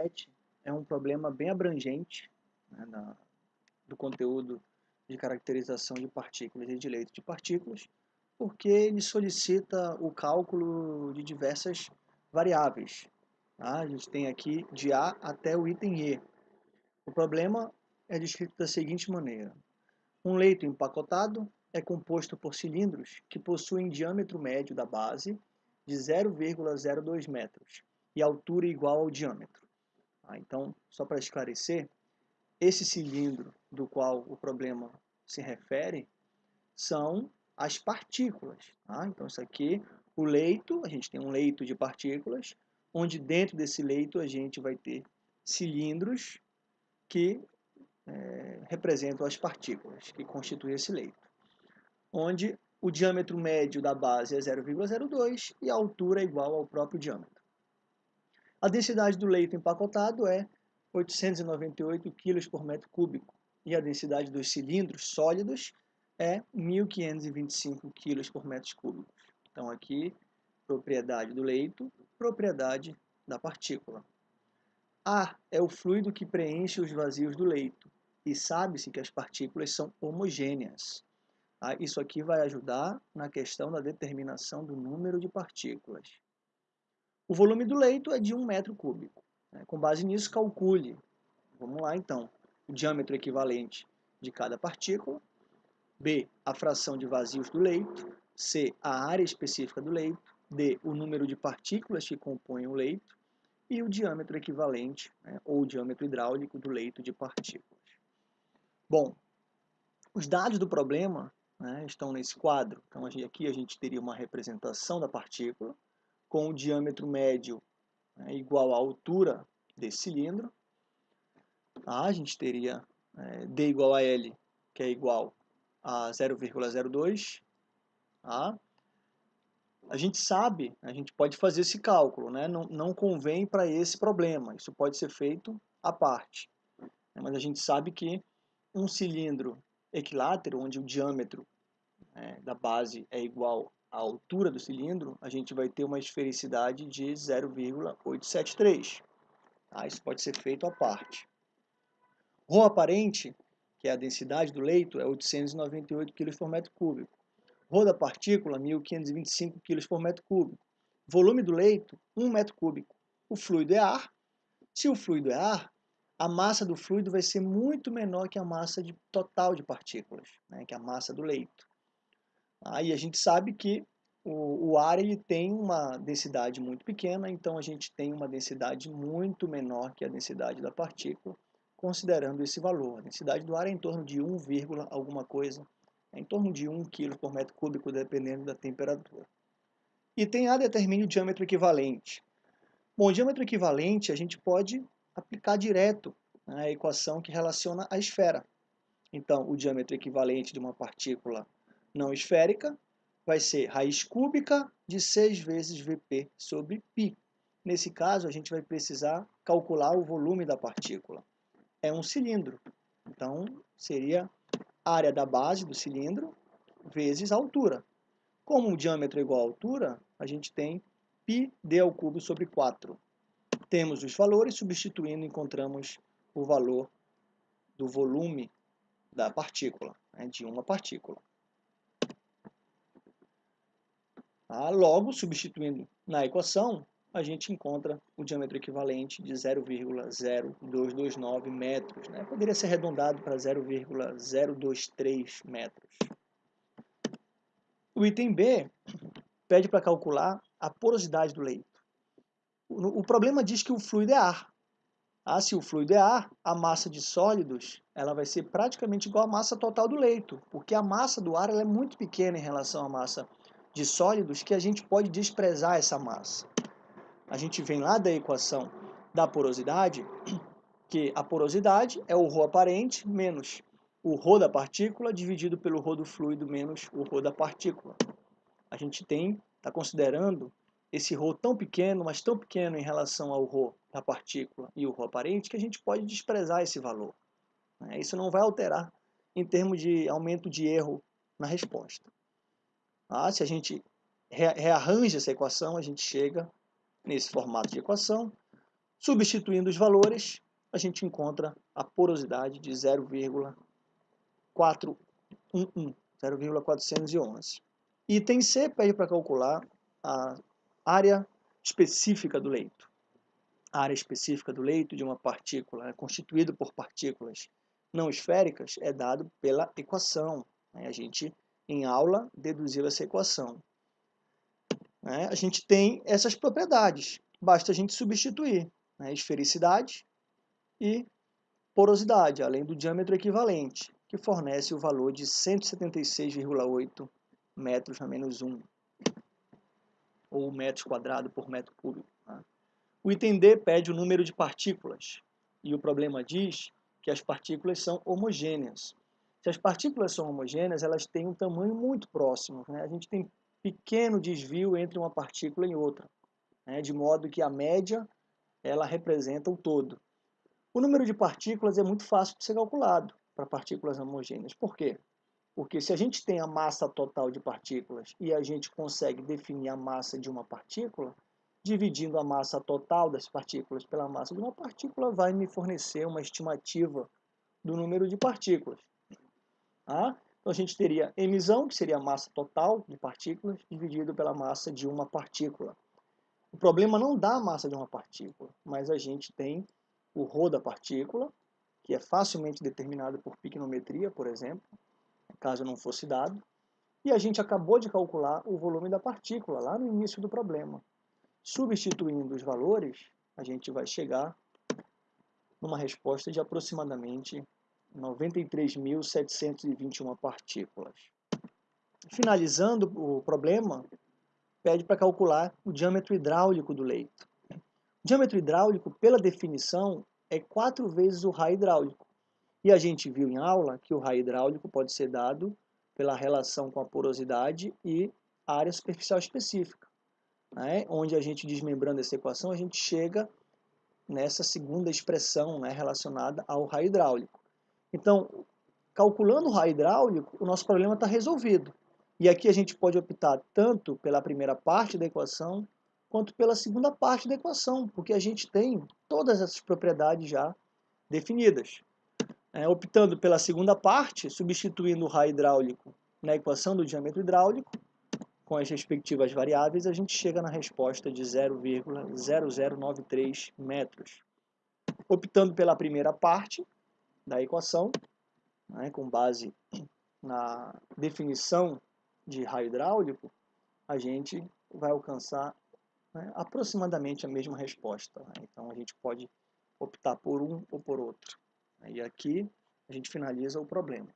7 é um problema bem abrangente né, na, do conteúdo de caracterização de partículas e de leito de partículas, porque ele solicita o cálculo de diversas variáveis. Tá? A gente tem aqui de A até o item E. O problema é descrito da seguinte maneira. Um leito empacotado é composto por cilindros que possuem diâmetro médio da base de 0,02 metros e altura igual ao diâmetro. Ah, então, só para esclarecer, esse cilindro do qual o problema se refere são as partículas. Tá? Então, isso aqui, o leito, a gente tem um leito de partículas, onde dentro desse leito a gente vai ter cilindros que é, representam as partículas que constituem esse leito, onde o diâmetro médio da base é 0,02 e a altura é igual ao próprio diâmetro. A densidade do leito empacotado é 898 kg por metro cúbico e a densidade dos cilindros sólidos é 1.525 kg por metro cúbico. Então aqui, propriedade do leito, propriedade da partícula. A é o fluido que preenche os vazios do leito e sabe-se que as partículas são homogêneas. Tá? Isso aqui vai ajudar na questão da determinação do número de partículas. O volume do leito é de 1 metro cúbico. Né? Com base nisso, calcule. Vamos lá então. O diâmetro equivalente de cada partícula. B. A fração de vazios do leito. C. A área específica do leito. D. O número de partículas que compõem o leito. E o diâmetro equivalente, né? ou o diâmetro hidráulico do leito de partículas. Bom, os dados do problema né, estão nesse quadro. Então aqui a gente teria uma representação da partícula com o diâmetro médio né, igual à altura desse cilindro. Tá? A gente teria é, D igual a L, que é igual a 0,02. Tá? A gente sabe, a gente pode fazer esse cálculo, né? não, não convém para esse problema, isso pode ser feito à parte. Mas a gente sabe que um cilindro equilátero, onde o diâmetro né, da base é igual à altura do cilindro, a gente vai ter uma esfericidade de 0,873. Tá? Isso pode ser feito à parte. Rho aparente, que é a densidade do leito, é 898 kg por metro cúbico. Rho da partícula, 1.525 kg por metro cúbico. Volume do leito, 1 metro cúbico. O fluido é ar. Se o fluido é ar, a massa do fluido vai ser muito menor que a massa de, total de partículas, né, que é a massa do leito. Aí a gente sabe que o, o, ar ele tem uma densidade muito pequena, então a gente tem uma densidade muito menor que a densidade da partícula, considerando esse valor. A densidade do ar é em torno de 1, alguma coisa, é em torno de 1 kg por metro cúbico, dependendo da temperatura. E tem A determine o diâmetro equivalente. Bom, o diâmetro equivalente a gente pode aplicar direto né, a equação que relaciona a esfera. Então, o diâmetro equivalente de uma partícula não esférica vai ser raiz cúbica de 6 vezes Vp sobre π. Nesse caso, a gente vai precisar calcular o volume da partícula. É um cilindro, então seria área da base do cilindro vezes a altura. Como o diâmetro é igual à altura, a gente tem πd ao cubo sobre 4. Temos os valores, substituindo encontramos o valor do volume da partícula, né, de uma partícula. Ah, logo, substituindo na equação, a gente encontra o diâmetro equivalente de 0,0229 metros. Né? Poderia ser arredondado para 0,023 metros. O item B pede para calcular a porosidade do leito. O, problema diz que o fluido é ar. Ah, se o fluido é ar, a massa de sólidos ela vai ser praticamente igual à massa total do leito, porque a massa do ar é muito pequena em relação à massa de sólidos que a gente pode desprezar essa massa. A gente vem lá da equação da porosidade, que a porosidade é o ρ aparente menos o ρ da partícula dividido pelo ρ do fluido menos o ρ da partícula. A gente tem, está considerando esse ρ tão pequeno, mas tão pequeno em relação ao ρ da partícula e o ρ aparente, que a gente pode desprezar esse valor. Né? Isso não vai alterar em termos de aumento de erro na resposta. Ah, se a gente rearranja essa equação, a gente chega nesse formato de equação, Substituindo os valores, a gente encontra a porosidade de 0,411, 0,411. Item C pede para calcular a área específica do leito. A área específica do leito de uma partícula, né, constituído por partículas não esféricas, é dado pela equação. Né? A gente, em aula, deduziu essa equação. Né? A gente tem essas propriedades, basta a gente substituir né? esfericidade e porosidade, além do diâmetro equivalente, que fornece o valor de 176,8 metros a menos 1, ou metros quadrados por metro cúbico. Tá? O item D pede o número de partículas, e o problema diz que as partículas são homogêneas. Se as partículas são homogêneas, elas têm um tamanho muito próximo. Né? A gente tem pequeno desvio entre uma partícula e outra, né? de modo que a média ela representa o todo. O número de partículas é muito fácil de ser calculado para partículas homogêneas. Por quê? Porque se a gente tem a massa total de partículas e a gente consegue definir a massa de uma partícula, dividindo a massa total das partículas pela massa de uma partícula vai me fornecer uma estimativa do número de partículas. Tá? Então a gente teria emissão, que seria a massa total de partículas, dividido pela massa de uma partícula. O problema não dá a massa de uma partícula, mas a gente tem o ρ da partícula, que é facilmente determinado por picnometria, por exemplo, caso não fosse dado, e a gente acabou de calcular o volume da partícula lá no início do problema. Substituindo os valores, a gente vai chegar numa resposta de aproximadamente 93.721 partículas. Finalizando o problema, pede para calcular o diâmetro hidráulico do leito. O diâmetro hidráulico, pela definição, é quatro vezes o raio hidráulico. E a gente viu em aula que o raio hidráulico pode ser dado pela relação com a porosidade e a área superficial específica né, onde a gente desmembrando essa equação, a gente chega nessa segunda expressão né, relacionada ao raio hidráulico. Então, calculando o raio hidráulico, o nosso problema está resolvido. E aqui a gente pode optar tanto pela primeira parte da equação, quanto pela segunda parte da equação, porque a gente tem todas essas propriedades já definidas. É, optando pela segunda parte, substituindo o raio hidráulico na equação do diâmetro hidráulico, com as respectivas variáveis, a gente chega na resposta de 0,0093 metros. Optando pela primeira parte da equação, né, com base na definição de raio hidráulico, a gente vai alcançar né, aproximadamente a mesma resposta. Né? Então a gente pode optar por um ou por outro. E aqui a gente finaliza o problema.